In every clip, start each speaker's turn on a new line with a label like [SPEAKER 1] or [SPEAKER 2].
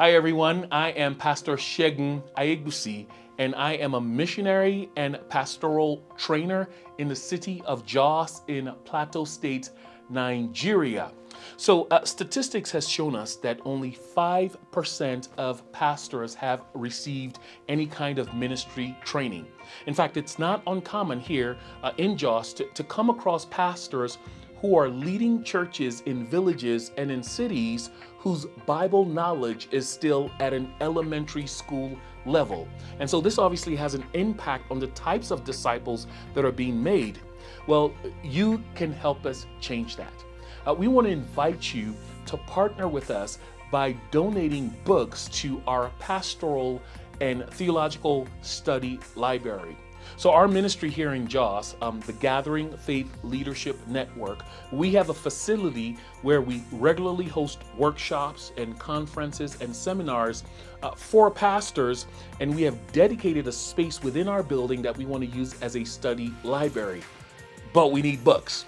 [SPEAKER 1] Hi everyone, I am Pastor Shegun Ayegbusi and I am a missionary and pastoral trainer in the city of Jos in Plateau State, Nigeria. So uh, statistics has shown us that only 5% of pastors have received any kind of ministry training. In fact, it's not uncommon here uh, in Jos to, to come across pastors who are leading churches in villages and in cities whose Bible knowledge is still at an elementary school level. And so this obviously has an impact on the types of disciples that are being made. Well, you can help us change that. Uh, we want to invite you to partner with us by donating books to our pastoral and theological study library. So our ministry here in Jos, um, the Gathering Faith Leadership Network, we have a facility where we regularly host workshops and conferences and seminars uh, for pastors, and we have dedicated a space within our building that we want to use as a study library. But we need books,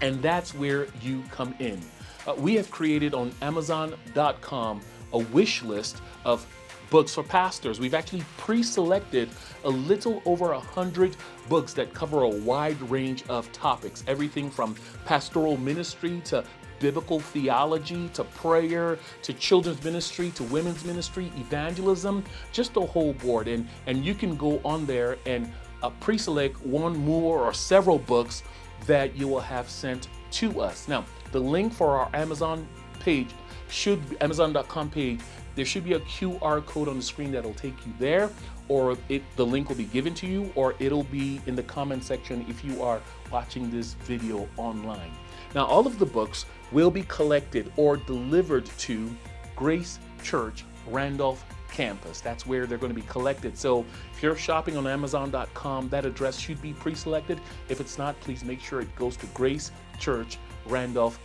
[SPEAKER 1] and that's where you come in. Uh, we have created on Amazon.com a wish list of books for pastors. We've actually pre-selected a little over a hundred books that cover a wide range of topics, everything from pastoral ministry to biblical theology to prayer to children's ministry to women's ministry, evangelism, just a whole board. And, and you can go on there and uh, pre-select one more or several books that you will have sent to us. Now, the link for our Amazon page should Amazon.com page there should be a QR code on the screen that'll take you there or it, the link will be given to you or it'll be in the comment section if you are watching this video online. Now all of the books will be collected or delivered to Grace Church Randolph campus. That's where they're going to be collected. So if you're shopping on Amazon.com, that address should be pre-selected. If it's not, please make sure it goes to Grace Church Randolph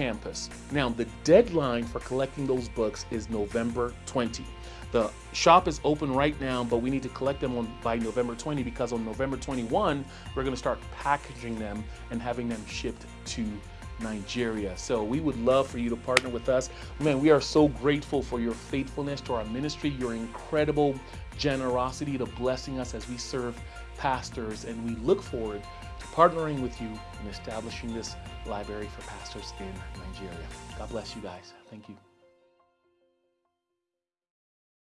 [SPEAKER 1] campus. Now, the deadline for collecting those books is November 20. The shop is open right now, but we need to collect them on, by November 20 because on November 21, we're going to start packaging them and having them shipped to Nigeria. So we would love for you to partner with us. Man, we are so grateful for your faithfulness to our ministry, your incredible generosity to blessing us as we serve pastors, and we look forward partnering with you in establishing this library for pastors in Nigeria. God bless you guys. Thank you.